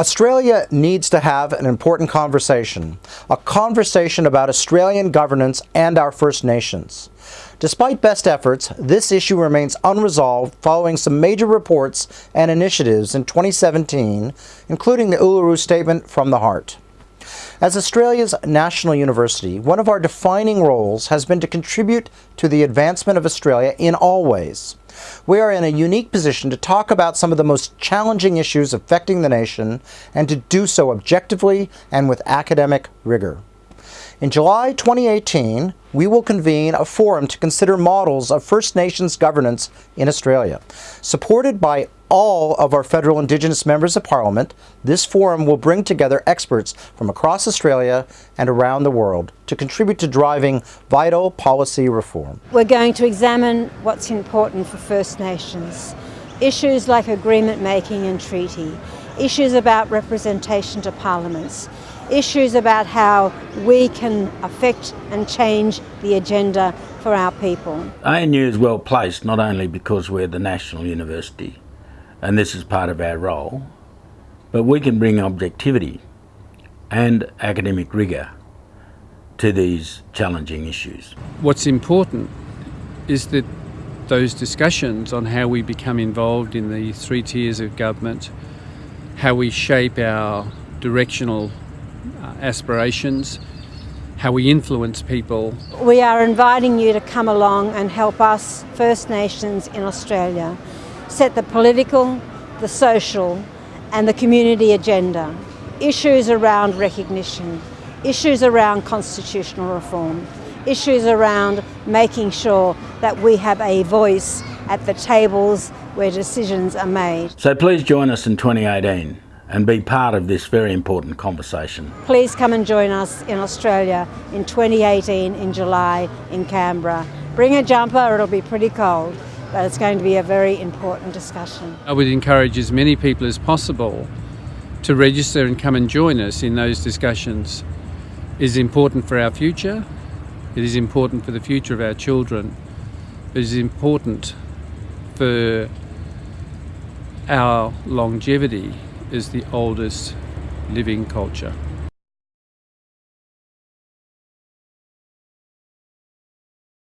Australia needs to have an important conversation, a conversation about Australian governance and our First Nations. Despite best efforts, this issue remains unresolved following some major reports and initiatives in 2017, including the Uluru Statement from the Heart. As Australia's national university, one of our defining roles has been to contribute to the advancement of Australia in all ways. We are in a unique position to talk about some of the most challenging issues affecting the nation and to do so objectively and with academic rigor. In July 2018, we will convene a forum to consider models of First Nations governance in Australia. Supported by all of our federal Indigenous members of Parliament, this forum will bring together experts from across Australia and around the world to contribute to driving vital policy reform. We're going to examine what's important for First Nations, issues like agreement making and treaty, issues about representation to parliaments, issues about how we can affect and change the agenda for our people. ANU is well placed not only because we're the national university and this is part of our role, but we can bring objectivity and academic rigour to these challenging issues. What's important is that those discussions on how we become involved in the three tiers of government, how we shape our directional uh, aspirations, how we influence people. We are inviting you to come along and help us, First Nations in Australia, set the political, the social and the community agenda. Issues around recognition, issues around constitutional reform, issues around making sure that we have a voice at the tables where decisions are made. So please join us in 2018 and be part of this very important conversation. Please come and join us in Australia in 2018 in July in Canberra. Bring a jumper, it'll be pretty cold, but it's going to be a very important discussion. I would encourage as many people as possible to register and come and join us in those discussions. It is important for our future, it is important for the future of our children, it is important for our longevity is the oldest living culture.